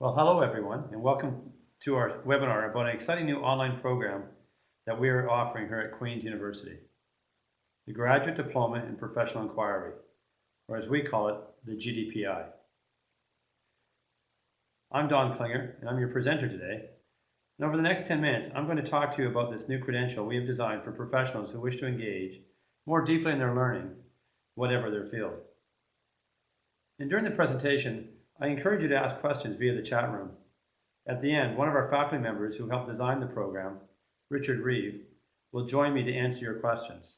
Well, hello everyone, and welcome to our webinar about an exciting new online program that we are offering here at Queen's University. The Graduate Diploma in Professional Inquiry, or as we call it, the GDPI. I'm Don Klinger, and I'm your presenter today. And over the next 10 minutes, I'm going to talk to you about this new credential we have designed for professionals who wish to engage more deeply in their learning, whatever their field. And during the presentation, I encourage you to ask questions via the chat room. At the end, one of our faculty members who helped design the program, Richard Reeve, will join me to answer your questions.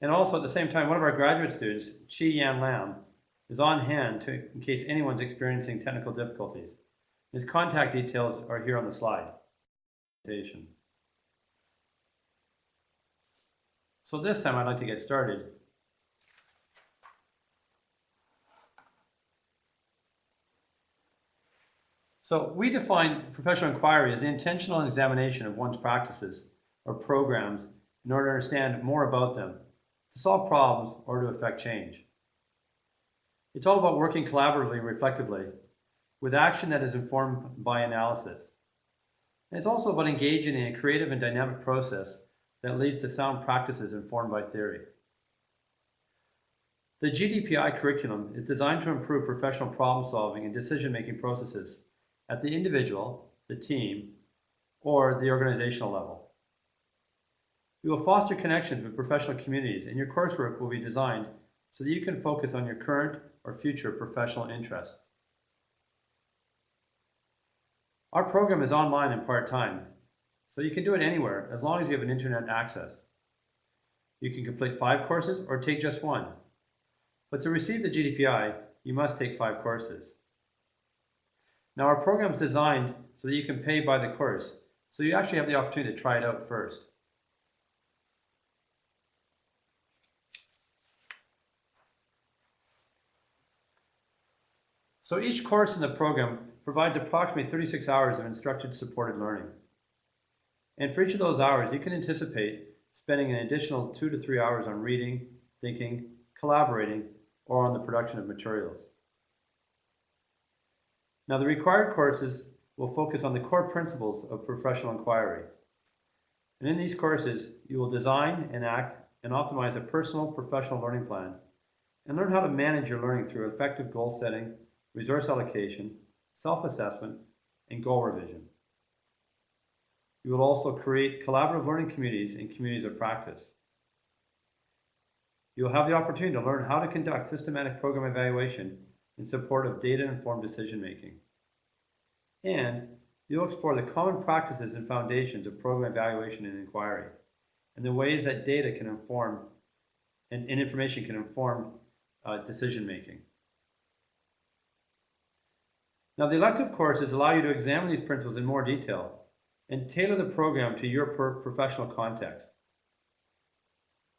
And also at the same time, one of our graduate students, Chi Yan Lam, is on hand to, in case anyone's experiencing technical difficulties. His contact details are here on the slide. So this time I'd like to get started. So we define professional inquiry as the intentional examination of one's practices or programs in order to understand more about them, to solve problems or to affect change. It's all about working collaboratively and reflectively with action that is informed by analysis. And it's also about engaging in a creative and dynamic process that leads to sound practices informed by theory. The GDPI curriculum is designed to improve professional problem solving and decision-making processes at the individual, the team, or the organizational level. We will foster connections with professional communities and your coursework will be designed so that you can focus on your current or future professional interests. Our program is online and part-time, so you can do it anywhere as long as you have an internet access. You can complete five courses or take just one. But to receive the GDPI, you must take five courses. Now our program is designed so that you can pay by the course, so you actually have the opportunity to try it out first. So each course in the program provides approximately 36 hours of instructed supported learning. And for each of those hours, you can anticipate spending an additional two to three hours on reading, thinking, collaborating, or on the production of materials. Now, the required courses will focus on the core principles of professional inquiry. And in these courses, you will design, enact, and optimize a personal professional learning plan and learn how to manage your learning through effective goal setting, resource allocation, self-assessment, and goal revision. You will also create collaborative learning communities and communities of practice. You will have the opportunity to learn how to conduct systematic program evaluation in support of data-informed decision-making. And you'll explore the common practices and foundations of program evaluation and inquiry, and the ways that data can inform and, and information can inform uh, decision-making. Now, the elective courses allow you to examine these principles in more detail and tailor the program to your professional context.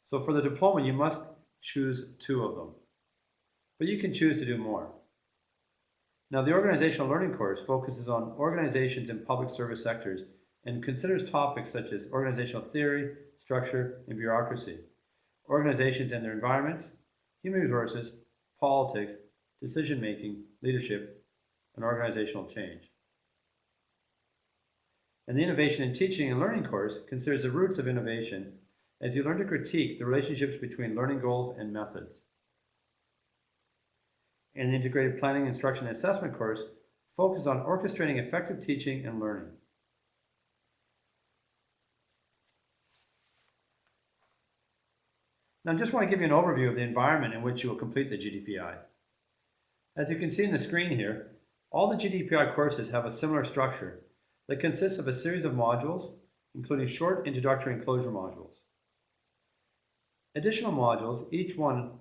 So for the diploma, you must choose two of them, but you can choose to do more. Now, the organizational learning course focuses on organizations in public service sectors and considers topics such as organizational theory, structure, and bureaucracy, organizations and their environments, human resources, politics, decision-making, leadership, and organizational change. And the Innovation in Teaching and Learning course considers the roots of innovation as you learn to critique the relationships between learning goals and methods. And the Integrated Planning, Instruction, and Assessment course focuses on orchestrating effective teaching and learning. Now I just want to give you an overview of the environment in which you will complete the GDPI. As you can see in the screen here, all the GDPI courses have a similar structure that consists of a series of modules, including short introductory and closure modules. Additional modules, each one,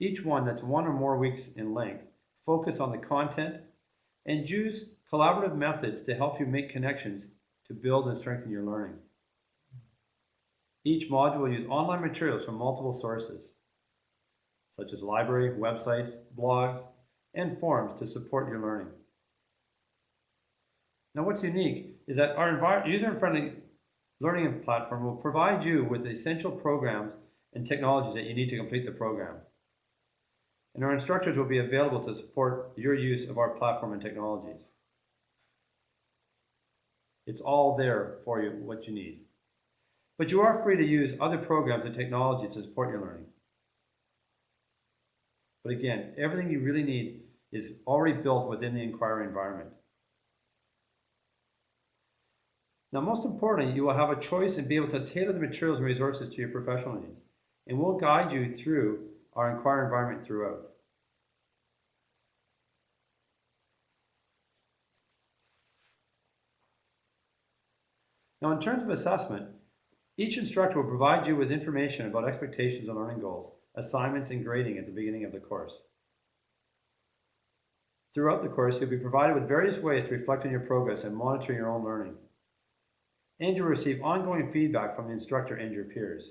each one that's one or more weeks in length, focus on the content and use collaborative methods to help you make connections to build and strengthen your learning. Each module will use online materials from multiple sources, such as library, websites, blogs, and forums to support your learning. Now what's unique is that our user-friendly learning platform will provide you with essential programs and technologies that you need to complete the program. and our instructors will be available to support your use of our platform and technologies. It's all there for you, what you need. But you are free to use other programs and technologies to support your learning. But again, everything you really need is already built within the inquiry environment. Now, most importantly, you will have a choice and be able to tailor the materials and resources to your professional needs. And we'll guide you through our inquiry environment throughout. Now, in terms of assessment, each instructor will provide you with information about expectations and learning goals, assignments, and grading at the beginning of the course. Throughout the course, you'll be provided with various ways to reflect on your progress and monitor your own learning. And you'll receive ongoing feedback from the instructor and your peers.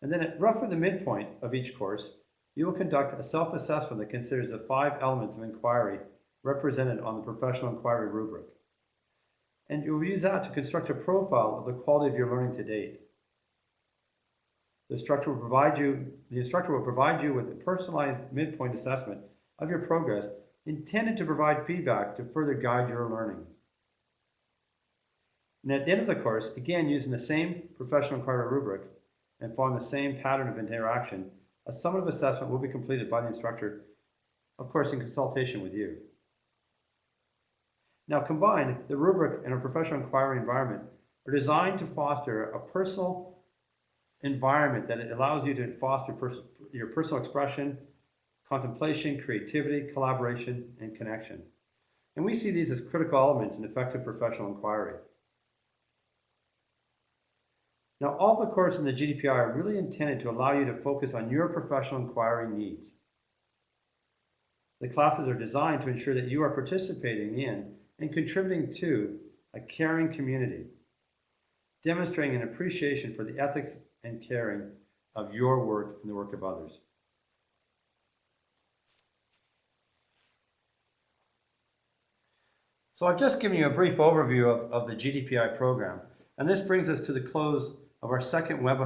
And then at roughly the midpoint of each course, you will conduct a self-assessment that considers the five elements of inquiry represented on the professional inquiry rubric. And you'll use that to construct a profile of the quality of your learning to date. The instructor will provide you, the instructor will provide you with a personalized midpoint assessment of your progress intended to provide feedback to further guide your learning. And at the end of the course, again using the same professional inquiry rubric and following the same pattern of interaction, a summative assessment will be completed by the instructor, of course in consultation with you. Now combined, the rubric and a professional inquiry environment are designed to foster a personal environment that allows you to foster pers your personal expression, contemplation, creativity, collaboration, and connection. And we see these as critical elements in effective professional inquiry. Now, all the courses in the GDPI are really intended to allow you to focus on your professional inquiry needs. The classes are designed to ensure that you are participating in and contributing to a caring community, demonstrating an appreciation for the ethics and caring of your work and the work of others. So I've just given you a brief overview of, of the GDPI program, and this brings us to the close of our second webinar